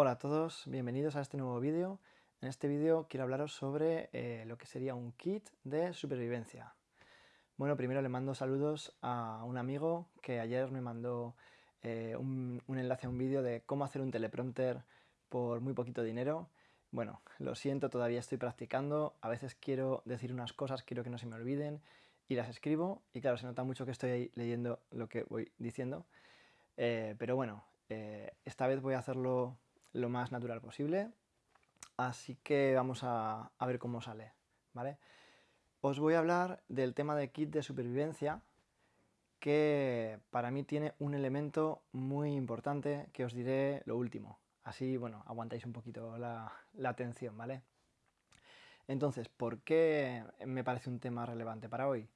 Hola a todos, bienvenidos a este nuevo vídeo. En este vídeo quiero hablaros sobre eh, lo que sería un kit de supervivencia. Bueno, primero le mando saludos a un amigo que ayer me mandó eh, un, enlace a un vídeo de cómo hacer un teleprompter por muy poquito dinero. Bueno, lo siento, todavía estoy practicando, a veces quiero decir unas cosas, quiero que no se me olviden y las escribo y claro, se nota mucho que estoy ahí leyendo lo que voy diciendo. Eh, pero bueno, esta vez voy a hacerlo lo más natural posible, así que vamos a, ver cómo sale, ¿vale? Os voy a hablar del tema de kit de supervivencia, que para mí tiene un elemento muy importante que os diré lo último. Así, bueno, aguantáis un poquito la, atención, ¿vale? Entonces, ¿por qué me parece un tema relevante para hoy?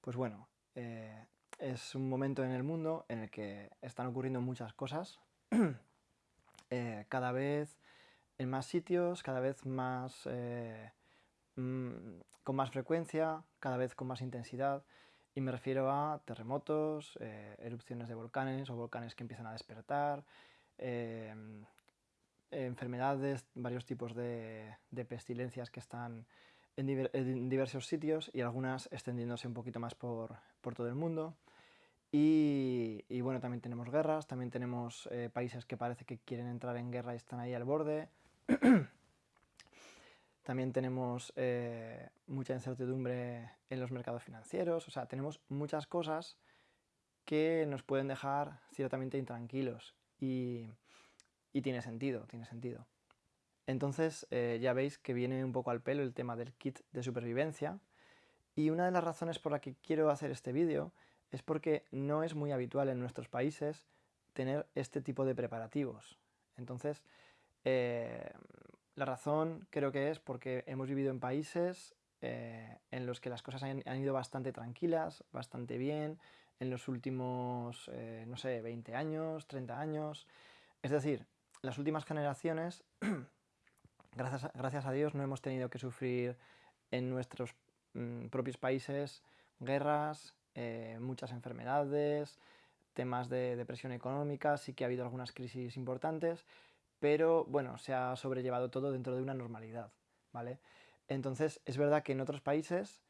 Pues bueno, eh, es un momento en el mundo en el que están ocurriendo muchas cosas Eh, cada vez en más sitios, cada vez más eh, mm, con más frecuencia, cada vez con más intensidad, y me refiero a terremotos, eh, erupciones de volcanes o volcanes que empiezan a despertar, enfermedades, varios tipos de, pestilencias que están en, diversos sitios y algunas extendiéndose un poquito más por todo el mundo. Y, bueno, también tenemos guerras, también tenemos eh, países que parece que quieren entrar en guerra y están ahí al borde. también tenemos eh, mucha incertidumbre en los mercados financieros, o sea, tenemos muchas cosas que nos pueden dejar ciertamente intranquilos y, tiene sentido, tiene sentido. Entonces eh, ya veis que viene un poco al pelo el tema del kit de supervivencia y una de las razones por la que quiero hacer este vídeo es porque no es muy habitual en nuestros países tener este tipo de preparativos. Entonces, eh, la razón creo que es porque hemos vivido en países eh, en los que las cosas han, ido bastante tranquilas, bastante bien, en los últimos, eh, no sé, 20 años, 30 años. Es decir, las últimas generaciones, gracias, a, gracias a Dios, no hemos tenido que sufrir en nuestros mm, propios países guerras, eh, muchas enfermedades, temas de depresión económica, sí que ha habido algunas crisis importantes, pero bueno, se ha sobrellevado todo dentro de una normalidad, ¿vale? Entonces, es verdad que en otros países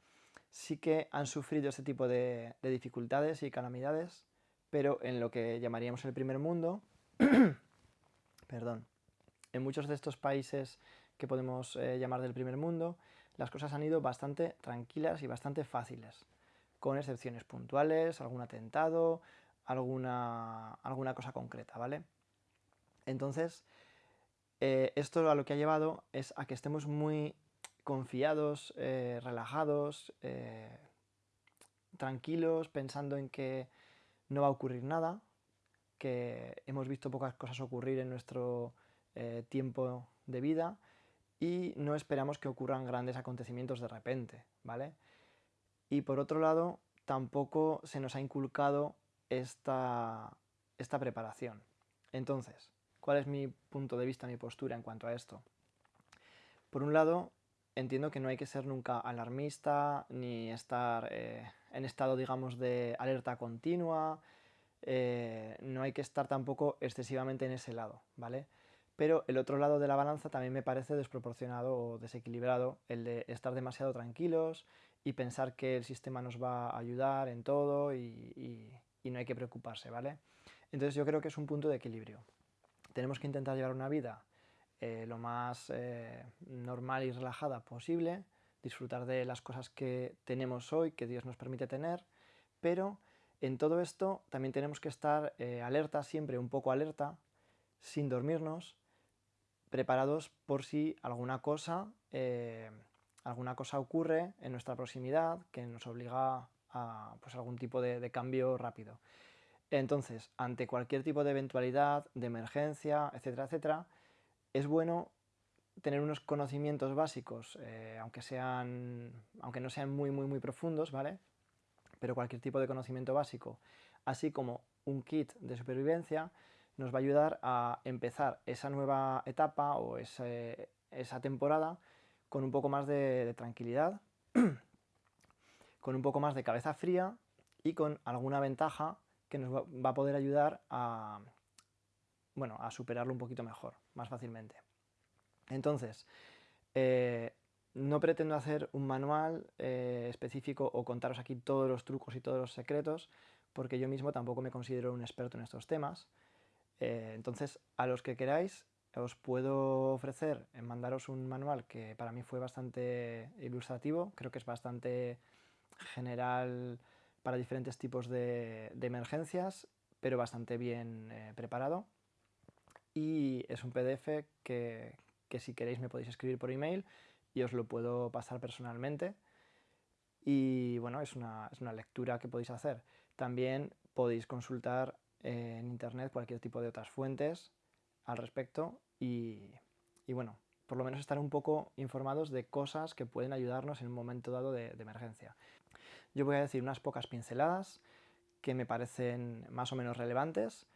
sí que han sufrido este tipo de, dificultades y calamidades, pero en lo que llamaríamos el primer mundo, perdón, en muchos de estos países que podemos eh, llamar del primer mundo, las cosas han ido bastante tranquilas y bastante fáciles con excepciones puntuales, algún atentado, alguna, alguna cosa concreta, ¿vale? Entonces, eh, esto a lo que ha llevado es a que estemos muy confiados, eh, relajados, eh, tranquilos, pensando en que no va a ocurrir nada, que hemos visto pocas cosas ocurrir en nuestro tiempo de vida y no esperamos que ocurran grandes acontecimientos de repente, ¿vale? Y por otro lado tampoco se nos ha inculcado esta, esta preparación. Entonces, ¿cuál es mi punto de vista, mi postura en cuanto a esto? Por un lado, entiendo que no hay que ser nunca alarmista, ni estar eh, en estado, digamos, de alerta continua, eh, no hay que estar tampoco excesivamente en ese lado, ¿vale? pero el otro lado de la balanza también me parece desproporcionado o desequilibrado, el de estar demasiado tranquilos y pensar que el sistema nos va a ayudar en todo y, no hay que preocuparse, ¿vale? Entonces yo creo que es un punto de equilibrio. Tenemos que intentar llevar una vida eh, lo más eh, normal y relajada posible, disfrutar de las cosas que tenemos hoy, que Dios nos permite tener, pero en todo esto también tenemos que estar eh, alerta, siempre un poco alerta, sin dormirnos, preparados por si alguna cosa, alguna cosa ocurre en nuestra proximidad que nos obliga a pues, algún tipo de, cambio rápido. Entonces, ante cualquier tipo de eventualidad, de emergencia, etcétera, etcétera, es bueno tener unos conocimientos básicos, eh, aunque, sean, aunque no sean muy, muy, muy profundos, ¿vale? Pero cualquier tipo de conocimiento básico, así como un kit de supervivencia, nos va a ayudar a empezar esa nueva etapa o esa temporada con un poco más de, tranquilidad, con un poco más de cabeza fría y con alguna ventaja que nos va, a poder ayudar a, bueno, a superarlo un poquito mejor, más fácilmente. Entonces, eh, no pretendo hacer un manual eh, específico o contaros aquí todos los trucos y todos los secretos, porque yo mismo tampoco me considero un experto en estos temas. Eh, entonces, a los que queráis, os puedo ofrecer en mandaros un manual que para mí fue bastante ilustrativo, creo que es bastante general para diferentes tipos de, emergencias, pero bastante bien eh, preparado. Y es un PDF que, que si queréis me podéis escribir por email y os lo puedo pasar personalmente. Y bueno, es una, es una lectura que podéis hacer. También podéis consultar en internet cualquier tipo de otras fuentes al respecto y, y, bueno, por lo menos estar un poco informados de cosas que pueden ayudarnos en un momento dado de, de emergencia. Yo voy a decir unas pocas pinceladas que me parecen más o menos relevantes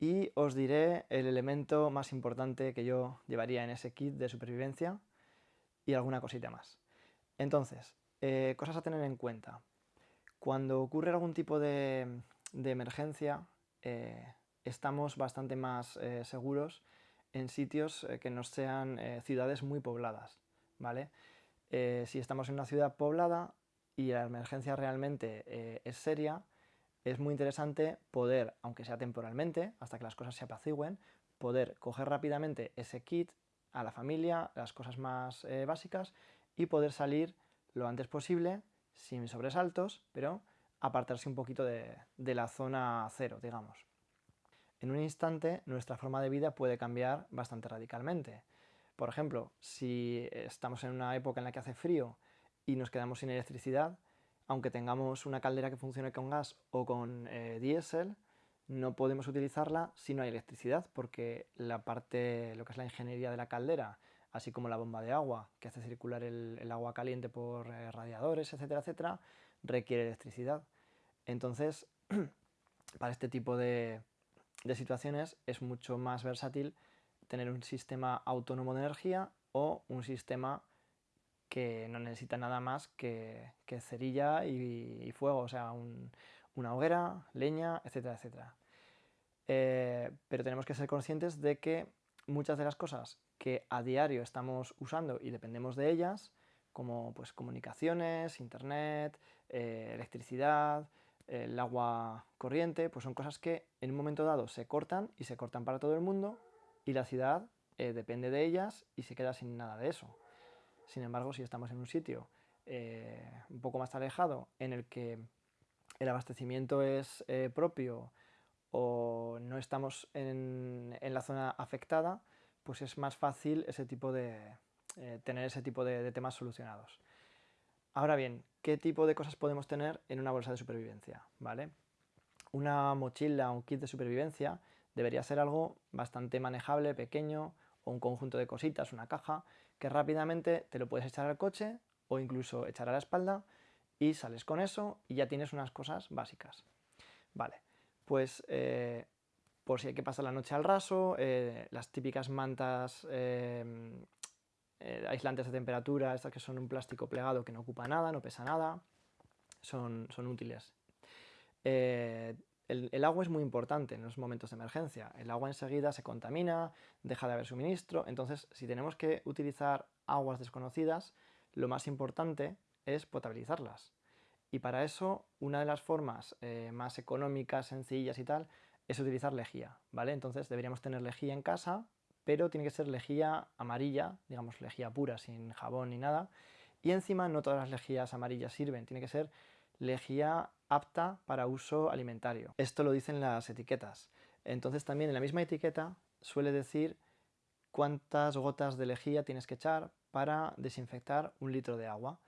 y os diré el elemento más importante que yo llevaría en ese kit de supervivencia y alguna cosita más. Entonces, eh, cosas a tener en cuenta. Cuando ocurre algún tipo de, emergencia, eh, estamos bastante más eh, seguros en sitios que no sean ciudades muy pobladas, ¿vale? si estamos en una ciudad poblada y la emergencia realmente es seria, es muy interesante poder, aunque sea temporalmente, hasta que las cosas se apacigüen, poder coger rápidamente ese kit a la familia, las cosas más eh, básicas y poder salir lo antes posible, sin sobresaltos, pero apartarse un poquito de, la zona cero, digamos. En un instante nuestra forma de vida puede cambiar bastante radicalmente. Por ejemplo, si estamos en una época en la que hace frío y nos quedamos sin electricidad, aunque tengamos una caldera que funcione con gas o con eh, diésel, no podemos utilizarla si no hay electricidad, porque la parte, lo que es la ingeniería de la caldera, así como la bomba de agua, que hace circular el, agua caliente por eh, radiadores, etcétera, etcétera, requiere electricidad. Entonces, para este tipo de, de situaciones es mucho más versátil tener un sistema autónomo de energía o un sistema que no necesita nada más que, cerilla y, fuego, o sea, una hoguera, leña, etcétera, etcétera. Eh, pero tenemos que ser conscientes de que muchas de las cosas que a diario estamos usando y dependemos de ellas, como pues, comunicaciones, internet, eh, electricidad, el agua corriente, pues son cosas que en un momento dado se cortan y se cortan para todo el mundo y la ciudad eh, depende de ellas y se queda sin nada de eso. Sin embargo, si estamos en un sitio eh, un poco más alejado en el que el abastecimiento es eh, propio o no estamos en, la zona afectada, pues es más fácil ese tipo de, tener ese tipo de, temas solucionados. Ahora bien, ¿qué tipo de cosas podemos tener en una bolsa de supervivencia? ¿Vale? Una mochila o un kit de supervivencia debería ser algo bastante manejable, pequeño, o un conjunto de cositas, una caja, que rápidamente te lo puedes echar al coche o incluso echar a la espalda y sales con eso y ya tienes unas cosas básicas. Vale, pues eh, por si hay que pasar la noche al raso, eh, las típicas mantas eh, aislantes de temperatura, estas que son un plástico plegado que no ocupa nada, no pesa nada, son, son útiles. El, agua es muy importante en los momentos de emergencia. El agua enseguida se contamina, deja de haber suministro, entonces si tenemos que utilizar aguas desconocidas, lo más importante es potabilizarlas. Y para eso, una de las formas eh, más económicas, sencillas y tal, es utilizar lejía, ¿vale? Entonces deberíamos tener lejía en casa, pero tiene que ser lejía amarilla, digamos lejía pura, sin jabón ni nada. Y encima no todas las lejías amarillas sirven, tiene que ser lejía apta para uso alimentario. Esto lo dicen las etiquetas. Entonces también en la misma etiqueta suele decir cuántas gotas de lejía tienes que echar para desinfectar un litro de agua.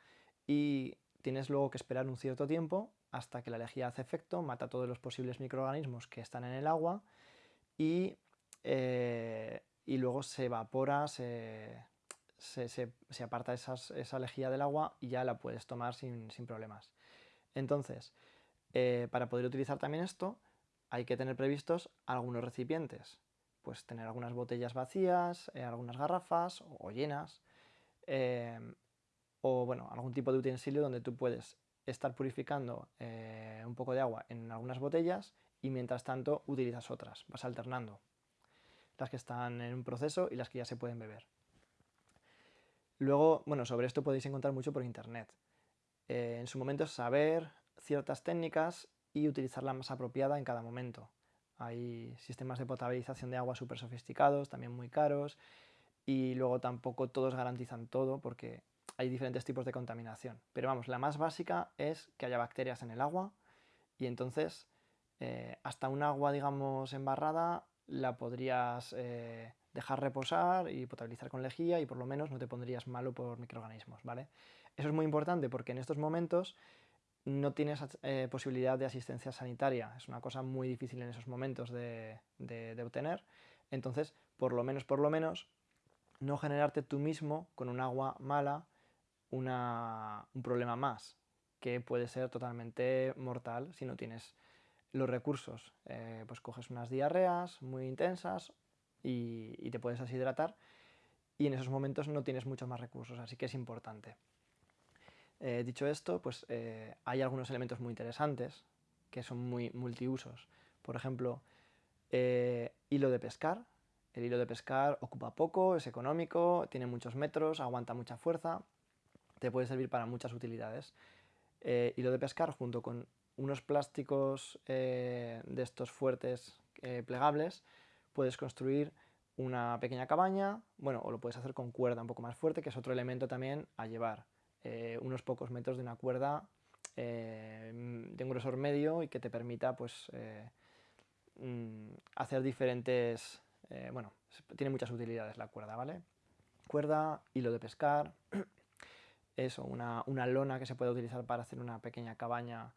Y tienes luego que esperar un cierto tiempo hasta que la lejía hace efecto, mata todos los posibles microorganismos que están en el agua y, eh, y luego se evapora, se, aparta esa lejía del agua y ya la puedes tomar sin, sin problemas. Entonces, eh, para poder utilizar también esto, hay que tener previstos algunos recipientes. Pues tener algunas botellas vacías, eh, algunas garrafas o, llenas, eh, o bueno, algún tipo de utensilio donde tú puedes estar purificando un poco de agua en algunas botellas y mientras tanto utilizas otras, vas alternando. Las que están en un proceso y las que ya se pueden beber. Luego, bueno, sobre esto podéis encontrar mucho por internet. Eh, en su momento saber ciertas técnicas y utilizar la más apropiada en cada momento. Hay sistemas de potabilización de agua súper sofisticados, también muy caros, y luego tampoco todos garantizan todo porque hay diferentes tipos de contaminación. Pero vamos, la más básica es que haya bacterias en el agua y entonces eh, hasta un agua, digamos, embarrada la podrías eh, dejar reposar y potabilizar con lejía y por lo menos no te pondrías malo por microorganismos, ¿vale? Eso es muy importante porque en estos momentos no tienes eh, posibilidad de asistencia sanitaria, es una cosa muy difícil en esos momentos de, obtener, entonces por lo menos, por lo menos, no generarte tú mismo con un agua mala un problema más, que puede ser totalmente mortal si no tienes los recursos. Eh, pues coges unas diarreas muy intensas y, te puedes deshidratar y en esos momentos no tienes muchos más recursos, así que es importante. Eh, dicho esto, pues eh, hay algunos elementos muy interesantes que son muy multiusos. Por ejemplo, hilo de pescar. El hilo de pescar ocupa poco, es económico, tiene muchos metros, aguanta mucha fuerza, te puede servir para muchas utilidades. hilo de pescar junto con unos plásticos de estos fuertes plegables puedes construir una pequeña cabaña, bueno, o lo puedes hacer con cuerda un poco más fuerte, que es otro elemento también a llevar. Eh, unos pocos metros de una cuerda eh, de un grosor medio y que te permita pues eh, mm, hacer diferentes... bueno, tiene muchas utilidades la cuerda, ¿vale? Cuerda, hilo de pescar, eso, una, una lona que se puede utilizar para hacer una pequeña cabaña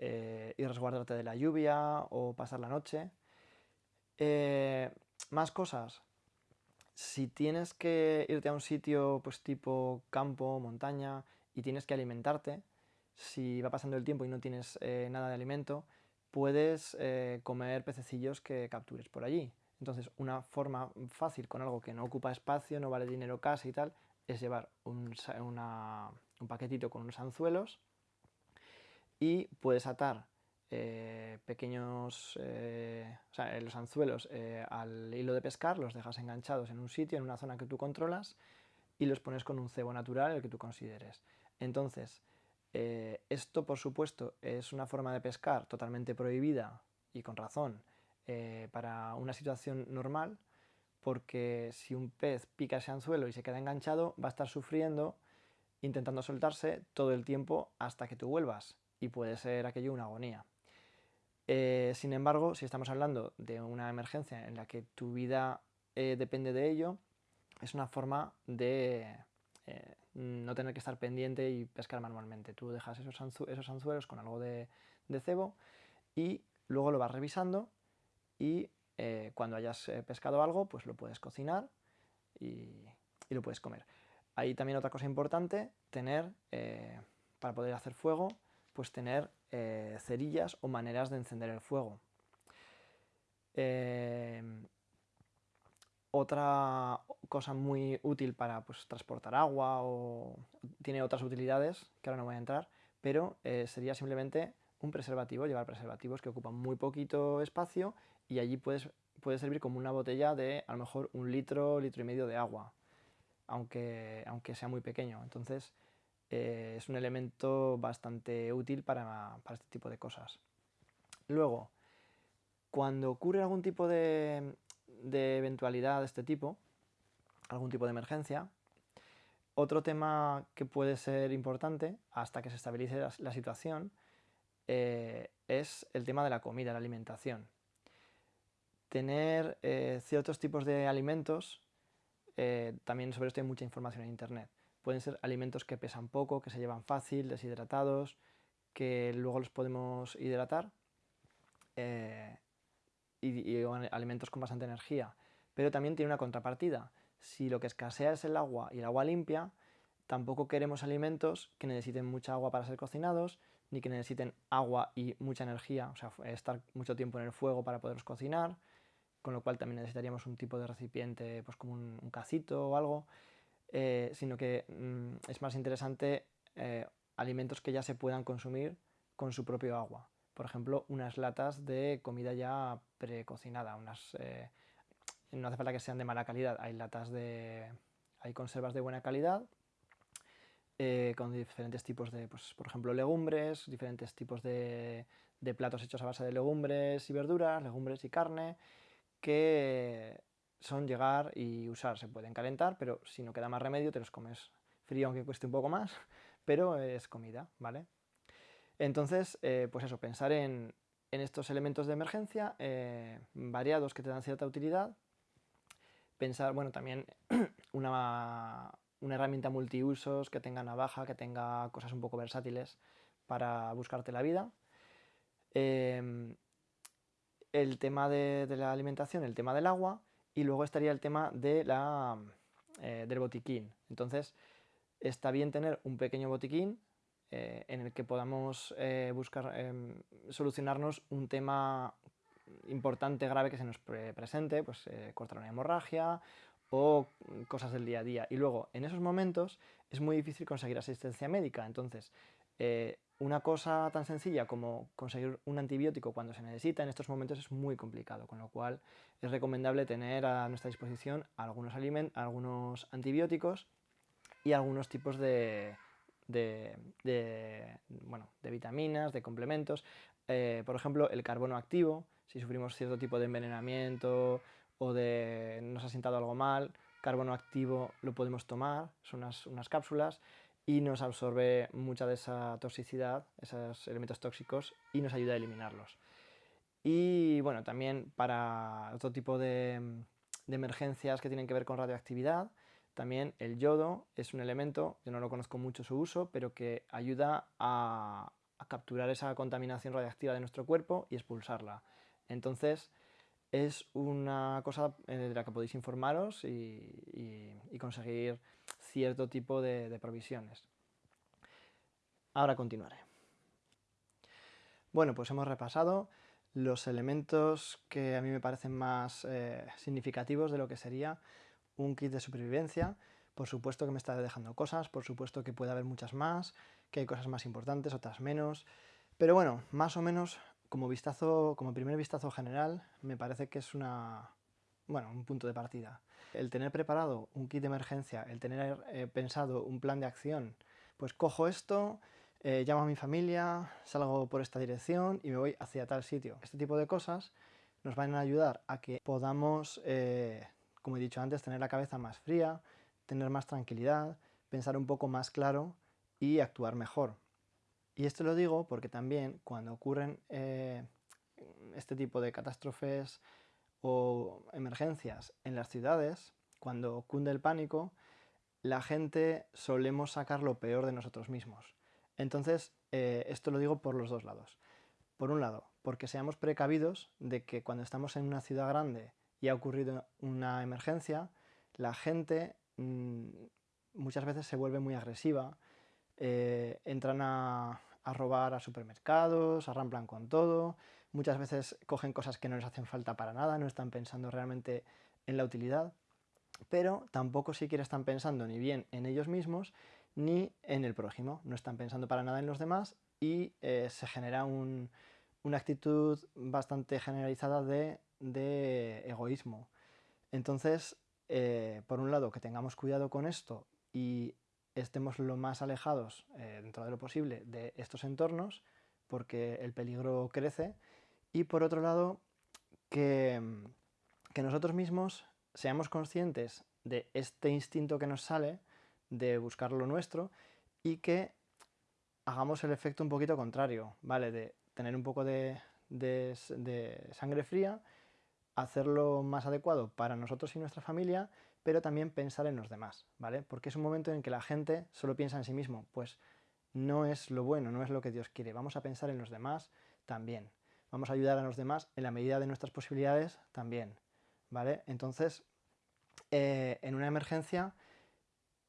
y resguardarte de la lluvia o pasar la noche. Eh, más cosas. Si tienes que irte a un sitio pues tipo campo, montaña y tienes que alimentarte, si va pasando el tiempo y no tienes eh, nada de alimento, puedes eh, comer pececillos que captures por allí. Entonces, una forma fácil con algo que no ocupa espacio, no vale dinero casi y tal, es llevar un, un paquetito con unos anzuelos y puedes atar eh, pequeños, eh, o sea, los anzuelos eh, al hilo de pescar, los dejas enganchados en un sitio, en una zona que tú controlas, y los pones con un cebo natural, el que tú consideres. Entonces, esto por supuesto es una forma de pescar totalmente prohibida, y con razón, para una situación normal, porque si un pez pica ese anzuelo y se queda enganchado, va a estar sufriendo, intentando soltarse todo el tiempo hasta que tú vuelvas, y puede ser aquello una agonía. Eh, sin embargo, si estamos hablando de una emergencia en la que tu vida eh, depende de ello, es una forma de eh, no tener que estar pendiente y pescar manualmente. Tú dejas esos, anzuelos con algo de, cebo y luego lo vas revisando y cuando hayas pescado algo, pues lo puedes cocinar y, y, lo puedes comer. Hay también otra cosa importante, tener, para poder hacer fuego, pues tener eh, cerillas o maneras de encender el fuego. Eh, otra cosa muy útil para pues, transportar agua o tiene otras utilidades que ahora no voy a entrar, pero eh, sería simplemente un preservativo, llevar preservativos que ocupan muy poquito espacio y allí puedes, puede servir como una botella de a lo mejor un litro, litro y medio de agua, aunque, aunque sea muy pequeño. Entonces, eh, es un elemento bastante útil para, este tipo de cosas. Luego, cuando ocurre algún tipo de, eventualidad de este tipo, algún tipo de emergencia, otro tema que puede ser importante hasta que se estabilice la, situación eh, es el tema de la comida, la alimentación. Tener eh, ciertos tipos de alimentos, también sobre esto hay mucha información en Internet. Pueden ser alimentos que pesan poco, que se llevan fácil, deshidratados, que luego los podemos hidratar eh, y, alimentos con bastante energía. Pero también tiene una contrapartida. Si lo que escasea es el agua y el agua limpia, tampoco queremos alimentos que necesiten mucha agua para ser cocinados, ni que necesiten agua y mucha energía, o sea, estar mucho tiempo en el fuego para poderlos cocinar, con lo cual también necesitaríamos un tipo de recipiente, pues como un, un cacito o algo. Eh, sino que mm, es más interesante eh, alimentos que ya se puedan consumir con su propio agua. Por ejemplo, unas latas de comida ya precocinada, unas, eh, no hace falta que sean de mala calidad, hay latas de... hay conservas de buena calidad, con diferentes tipos de, pues, por ejemplo, legumbres, diferentes tipos de, de platos hechos a base de legumbres y verduras, legumbres y carne, que son llegar y usar. Se pueden calentar, pero si no queda más remedio te los comes frío, aunque cueste un poco más, pero es comida, ¿vale? Entonces, eh, pues eso, pensar en, estos elementos de emergencia eh, variados que te dan cierta utilidad. Pensar, bueno, también una, una herramienta multiusos que tenga navaja, que tenga cosas un poco versátiles para buscarte la vida. Em, el tema de, la alimentación, el tema del agua y luego estaría el tema de la, eh, del botiquín. Entonces, está bien tener un pequeño botiquín eh, en el que podamos eh, buscar em, solucionarnos un tema importante, grave que se nos presente, pues cortar una hemorragia o cosas del día a día. Y luego, en esos momentos, es muy difícil conseguir asistencia médica. Entonces, una cosa tan sencilla como conseguir un antibiótico cuando se necesita en estos momentos es muy complicado, con lo cual es recomendable tener a nuestra disposición algunos, algunos antibióticos y algunos tipos de, bueno, de vitaminas, de complementos. Eh, por ejemplo, el carbono activo, si sufrimos cierto tipo de envenenamiento o de nos ha sentado algo mal, carbono activo lo podemos tomar, son unas, unas cápsulas y nos absorbe mucha de esa toxicidad, esos elementos tóxicos, y nos ayuda a eliminarlos. Y bueno, también para otro tipo de, emergencias que tienen que ver con radioactividad, también el yodo es un elemento, yo no lo conozco mucho su uso, pero que ayuda a, capturar esa contaminación radiactiva de nuestro cuerpo y expulsarla. Entonces, es una cosa de la que podéis informaros y conseguir cierto tipo de, provisiones. Ahora continuaré. Bueno, pues hemos repasado los elementos que a mí me parecen más eh, significativos de lo que sería un kit de supervivencia. Por supuesto que me está dejando cosas, por supuesto que puede haber muchas más, que hay cosas más importantes, otras menos. Pero bueno, más o menos como vistazo, como primer vistazo general, me parece que es una, bueno, un punto de partida. El tener preparado un kit de emergencia, el tener eh, pensado un plan de acción, pues cojo esto, eh, llamo a mi familia, salgo por esta dirección y me voy hacia tal sitio. Este tipo de cosas nos van a ayudar a que podamos, eh, como he dicho antes, tener la cabeza más fría, tener más tranquilidad, pensar un poco más claro y actuar mejor. Y esto lo digo porque también cuando ocurren este tipo de catástrofes o emergencias en las ciudades, cuando cunde el pánico, la gente solemos sacar lo peor de nosotros mismos. Entonces, eh, esto lo digo por los dos lados. Por un lado, porque seamos precavidos de que cuando estamos en una ciudad grande y ha ocurrido una emergencia, la gente mm, muchas veces se vuelve muy agresiva, eh, entran a, a robar a supermercados, arramplan con todo, muchas veces cogen cosas que no les hacen falta para nada, no están pensando realmente en la utilidad, pero tampoco siquiera están pensando ni bien en ellos mismos ni en el prójimo, no están pensando para nada en los demás y eh, se genera una actitud bastante generalizada de, egoísmo. Entonces, eh, por un lado, que tengamos cuidado con esto y estemos lo más alejados eh, dentro de lo posible de estos entornos, porque el peligro crece, y por otro lado, que, que nosotros mismos seamos conscientes de este instinto que nos sale, de buscar lo nuestro, y que hagamos el efecto un poquito contrario, ¿vale? De tener un poco de, de, sangre fría, hacerlo más adecuado para nosotros y nuestra familia, pero también pensar en los demás, ¿vale? Porque es un momento en que la gente solo piensa en sí mismo, pues no es lo bueno, no es lo que Dios quiere, vamos a pensar en los demás también vamos a ayudar a los demás en la medida de nuestras posibilidades también, ¿vale? Entonces, eh, en una emergencia,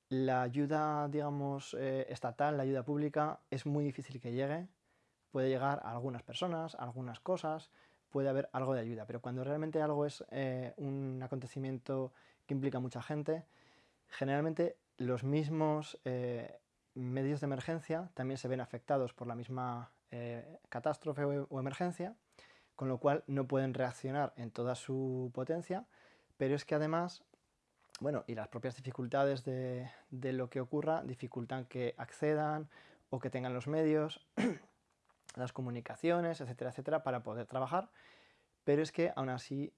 la ayuda, digamos, eh, estatal, la ayuda pública, es muy difícil que llegue, puede llegar a algunas personas, a algunas cosas, puede haber algo de ayuda, pero cuando realmente algo es eh, un acontecimiento que implica mucha gente, generalmente los mismos medios de emergencia también se ven afectados por la misma eh, catástrofe o, emergencia, con lo cual no pueden reaccionar en toda su potencia, pero es que además, bueno, y las propias dificultades de, de lo que ocurra dificultan que accedan o que tengan los medios, las comunicaciones, etcétera, etcétera, para poder trabajar, pero es que aún así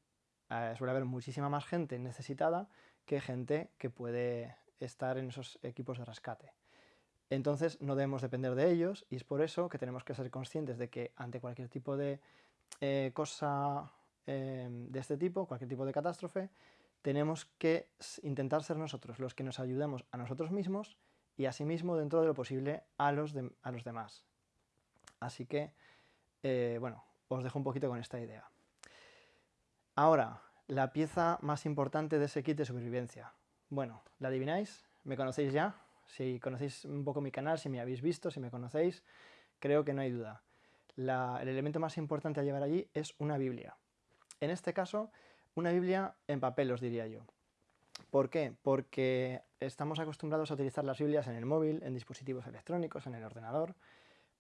eh, suele haber muchísima más gente necesitada que gente que puede estar en esos equipos de rescate. Entonces no debemos depender de ellos y es por eso que tenemos que ser conscientes de que ante cualquier tipo de eh, cosa eh, de este tipo, cualquier tipo de catástrofe, tenemos que intentar ser nosotros los que nos ayudemos a nosotros mismos y asimismo dentro de lo posible a los, a los demás. Así que, bueno, os dejo un poquito con esta idea. Ahora, la pieza más importante de ese kit de supervivencia. Bueno, ¿la adivináis? ¿Me conocéis ya? Si conocéis un poco mi canal, si me habéis visto, si me conocéis, creo que no hay duda. el elemento más importante a llevar allí es una Biblia. En este caso, una Biblia en papel, os diría yo. ¿Por qué? Porque estamos acostumbrados a utilizar las Biblias en el móvil, en dispositivos electrónicos, en el ordenador,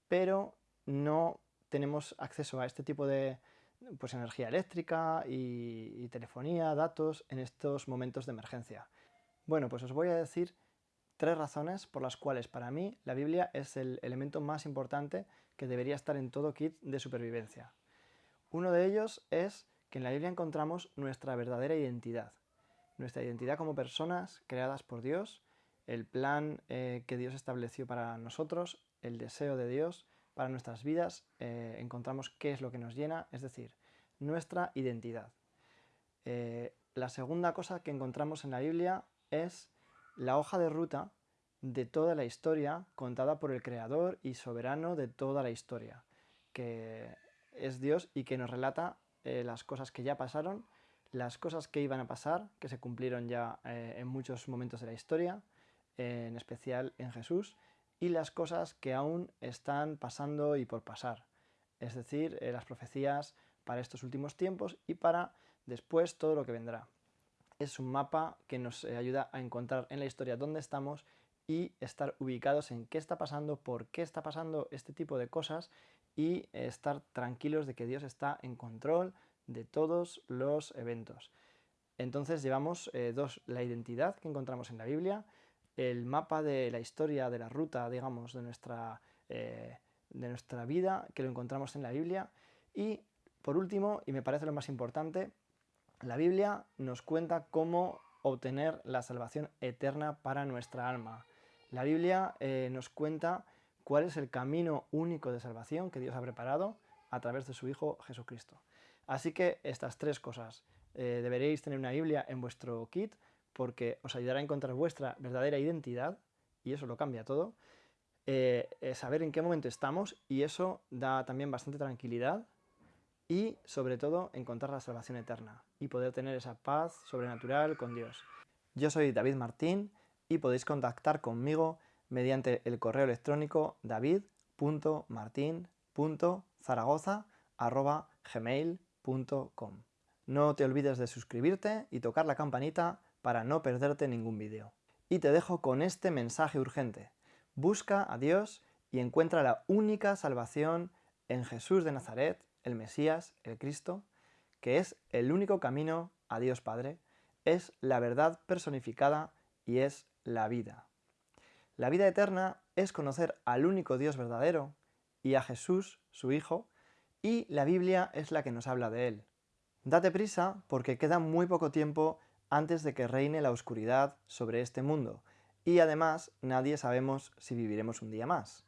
pero no tenemos acceso a este tipo de, pues, energía eléctrica y, telefonía, datos en estos momentos de emergencia. Bueno, pues os voy a decir tres razones por las cuales para mí la Biblia es el elemento más importante que debería estar en todo kit de supervivencia. Uno de ellos es que en la Biblia encontramos nuestra verdadera identidad, nuestra identidad como personas creadas por Dios, el plan eh, que Dios estableció para nosotros, el deseo de Dios para nuestras vidas, eh, encontramos qué es lo que nos llena, es decir, nuestra identidad. Eh, la segunda cosa que encontramos en la Biblia es la hoja de ruta de toda la historia contada por el creador y soberano de toda la historia, que es Dios y que nos relata eh, las cosas que ya pasaron, las cosas que iban a pasar, que se cumplieron ya en muchos momentos de la historia, en especial en Jesús, y las cosas que aún están pasando y por pasar. Es decir, eh, las profecías para estos últimos tiempos y para después todo lo que vendrá. Es un mapa que nos eh, ayuda a encontrar en la historia dónde estamos y estar ubicados en qué está pasando, por qué está pasando este tipo de cosas y estar tranquilos de que Dios está en control de todos los eventos. Entonces llevamos eh, dos, la identidad que encontramos en la Biblia, el mapa de la historia, de la ruta, digamos, de nuestra, eh, de nuestra vida, que lo encontramos en la Biblia. Y, por último, y me parece lo más importante, la Biblia nos cuenta cómo obtener la salvación eterna para nuestra alma. La Biblia eh, nos cuenta cuál es el camino único de salvación que Dios ha preparado a través de su Hijo Jesucristo. Así que estas tres cosas. Eh, deberéis tener una Biblia en vuestro kit, porque os ayudará a encontrar vuestra verdadera identidad, y eso lo cambia todo, eh, eh, saber en qué momento estamos, y eso da también bastante tranquilidad, y sobre todo encontrar la salvación eterna, y poder tener esa paz sobrenatural con Dios. Yo soy David Martín, y podéis contactar conmigo mediante el correo electrónico david.martin.zaragoza.gmail.com No te olvides de suscribirte y tocar la campanita para no perderte ningún vídeo. Y te dejo con este mensaje urgente. Busca a Dios y encuentra la única salvación en Jesús de Nazaret, el Mesías, el Cristo, que es el único camino a Dios Padre, es la verdad personificada y es la vida. La vida eterna es conocer al único Dios verdadero y a Jesús, su Hijo, y la Biblia es la que nos habla de Él. Date prisa porque queda muy poco tiempo antes de que reine la oscuridad sobre este mundo, y además nadie sabemos si viviremos un día más.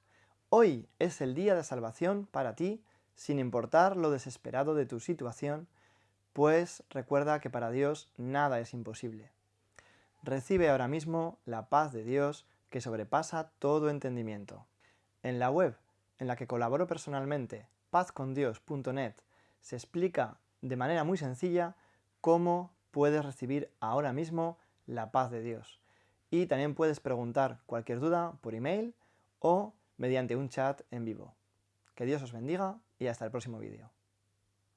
Hoy es el día de salvación para ti, sin importar lo desesperado de tu situación, pues recuerda que para Dios nada es imposible. Recibe ahora mismo la paz de Dios que sobrepasa todo entendimiento. En la web en la que colaboro personalmente, pazcondios.net, se explica de manera muy sencilla cómo puedes recibir ahora mismo la paz de Dios. Y también puedes preguntar cualquier duda por email o mediante un chat en vivo. Que Dios os bendiga y hasta el próximo vídeo.